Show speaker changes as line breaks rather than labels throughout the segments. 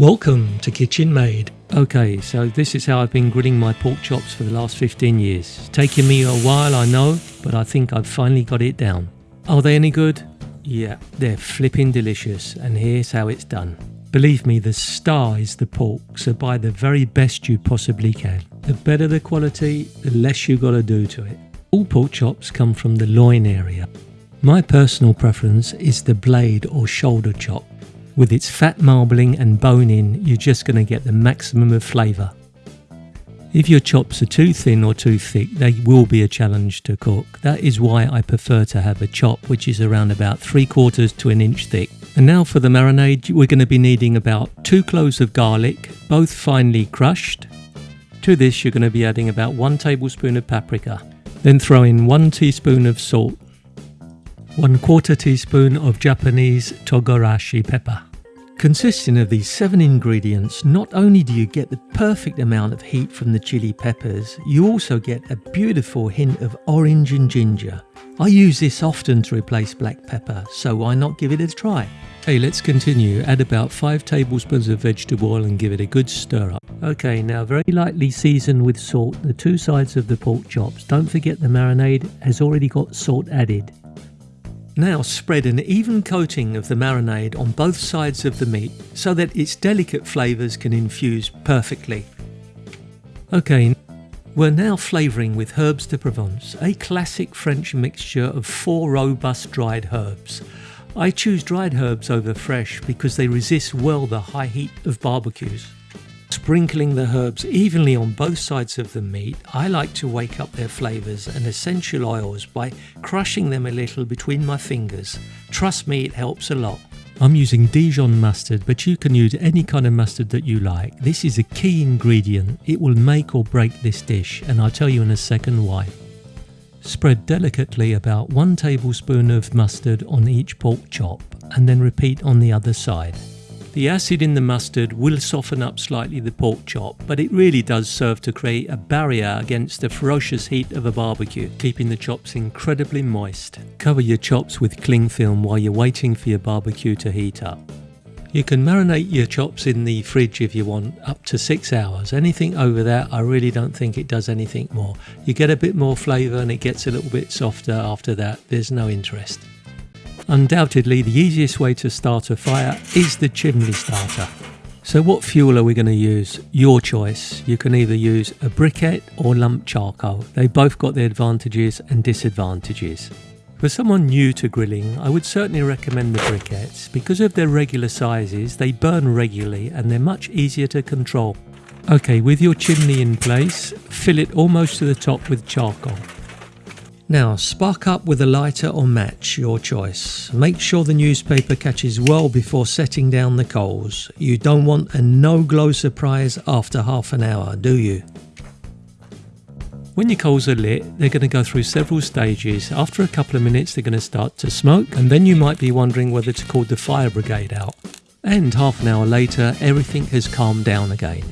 Welcome to Kitchen Made. Okay, so this is how I've been grilling my pork chops for the last 15 years. It's taken me a while, I know, but I think I've finally got it down. Are they any good? Yeah, they're flipping delicious, and here's how it's done. Believe me, the star is the pork, so buy the very best you possibly can. The better the quality, the less you gotta do to it. All pork chops come from the loin area. My personal preference is the blade or shoulder chop. With its fat marbling and bone in, you're just going to get the maximum of flavour. If your chops are too thin or too thick, they will be a challenge to cook. That is why I prefer to have a chop which is around about 3 quarters to an inch thick. And now for the marinade, we're going to be needing about 2 cloves of garlic, both finely crushed. To this you're going to be adding about 1 tablespoon of paprika. Then throw in 1 teaspoon of salt 1 quarter teaspoon of Japanese togarashi pepper. Consisting of these 7 ingredients, not only do you get the perfect amount of heat from the chili peppers, you also get a beautiful hint of orange and ginger. I use this often to replace black pepper, so why not give it a try? Okay, let's continue. Add about 5 tablespoons of vegetable oil and give it a good stir up. Okay, now very lightly season with salt the two sides of the pork chops. Don't forget the marinade has already got salt added. Now spread an even coating of the marinade on both sides of the meat so that its delicate flavours can infuse perfectly. Okay, we're now flavouring with herbes de Provence, a classic French mixture of four robust dried herbs. I choose dried herbs over fresh because they resist well the high heat of barbecues. Sprinkling the herbs evenly on both sides of the meat, I like to wake up their flavours and essential oils by crushing them a little between my fingers. Trust me, it helps a lot. I'm using Dijon mustard, but you can use any kind of mustard that you like. This is a key ingredient. It will make or break this dish, and I'll tell you in a second why. Spread delicately about one tablespoon of mustard on each pork chop, and then repeat on the other side. The acid in the mustard will soften up slightly the pork chop, but it really does serve to create a barrier against the ferocious heat of a barbecue, keeping the chops incredibly moist. Cover your chops with cling film while you're waiting for your barbecue to heat up. You can marinate your chops in the fridge if you want, up to six hours. Anything over that, I really don't think it does anything more. You get a bit more flavour and it gets a little bit softer after that. There's no interest. Undoubtedly, the easiest way to start a fire is the chimney starter. So what fuel are we going to use? Your choice. You can either use a briquette or lump charcoal. They both got their advantages and disadvantages. For someone new to grilling, I would certainly recommend the briquettes. Because of their regular sizes, they burn regularly and they're much easier to control. Okay, with your chimney in place, fill it almost to the top with charcoal. Now, spark up with a lighter or match, your choice. Make sure the newspaper catches well before setting down the coals. You don't want a no glow surprise after half an hour, do you? When your coals are lit, they're going to go through several stages. After a couple of minutes, they're going to start to smoke, and then you might be wondering whether to call the fire brigade out. And half an hour later, everything has calmed down again.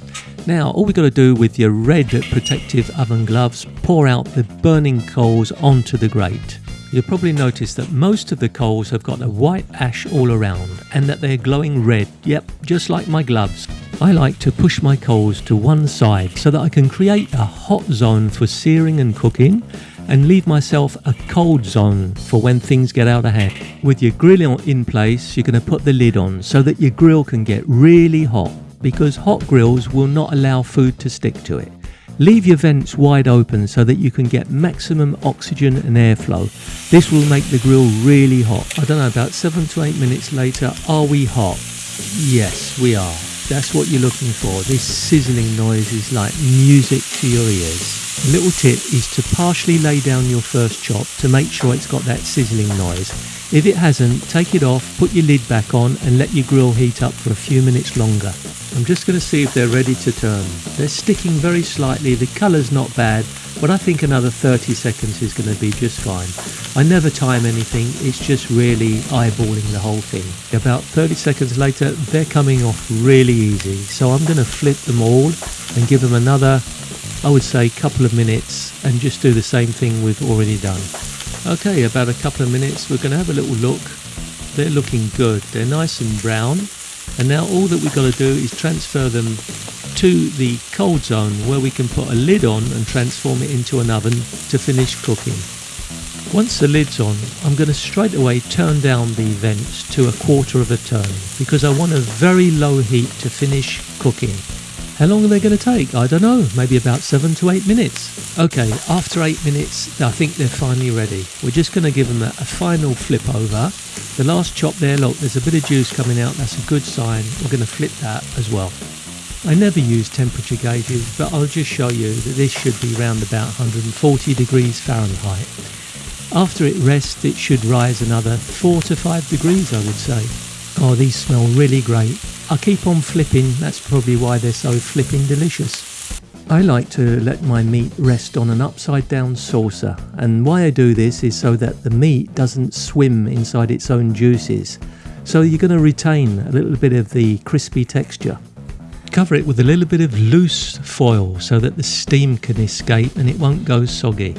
Now, all we've got to do with your red protective oven gloves, pour out the burning coals onto the grate. You'll probably notice that most of the coals have got a white ash all around and that they're glowing red, yep, just like my gloves. I like to push my coals to one side so that I can create a hot zone for searing and cooking and leave myself a cold zone for when things get out of hand. With your grill in place, you're going to put the lid on so that your grill can get really hot because hot grills will not allow food to stick to it. Leave your vents wide open so that you can get maximum oxygen and airflow. This will make the grill really hot. I don't know, about 7 to 8 minutes later, are we hot? Yes, we are. That's what you're looking for. This sizzling noise is like music to your ears. A little tip is to partially lay down your first chop to make sure it's got that sizzling noise. If it hasn't, take it off, put your lid back on and let your grill heat up for a few minutes longer. I'm just going to see if they're ready to turn. They're sticking very slightly, the colour's not bad, but I think another 30 seconds is going to be just fine. I never time anything, it's just really eyeballing the whole thing. About 30 seconds later, they're coming off really easy, so I'm going to flip them all and give them another, I would say, couple of minutes and just do the same thing we've already done. Okay, about a couple of minutes, we're going to have a little look. They're looking good, they're nice and brown And now all that we've got to do is transfer them to the cold zone where we can put a lid on and transform it into an oven to finish cooking. Once the lid's on, I'm going to straight away turn down the vents to a quarter of a turn because I want a very low heat to finish cooking. How long are they going to take? I don't know, maybe about seven to eight minutes. Okay, after eight minutes, I think they're finally ready. We're just going to give them a, a final flip over. The last chop there, look, there's a bit of juice coming out, that's a good sign. We're going to flip that as well. I never use temperature gauges, but I'll just show you that this should be around about 140 degrees Fahrenheit. After it rests, it should rise another 4 to 5 degrees, I would say. Oh, these smell really great. I'll keep on flipping, that's probably why they're so flipping delicious. I like to let my meat rest on an upside down saucer, and why I do this is so that the meat doesn't swim inside its own juices. So you're going to retain a little bit of the crispy texture. Cover it with a little bit of loose foil so that the steam can escape and it won't go soggy.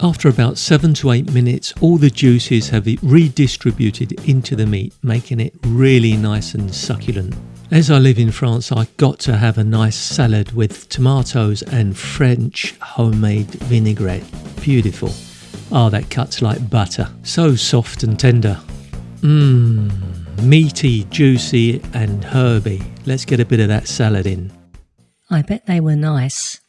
After about 7 to 8 minutes, all the juices have redistributed into the meat, making it really nice and succulent. As I live in France, I got to have a nice salad with tomatoes and French homemade vinaigrette. Beautiful. Oh, that cuts like butter. So soft and tender. Mmm, meaty, juicy, and herby. Let's get a bit of that salad in.
I bet they were nice.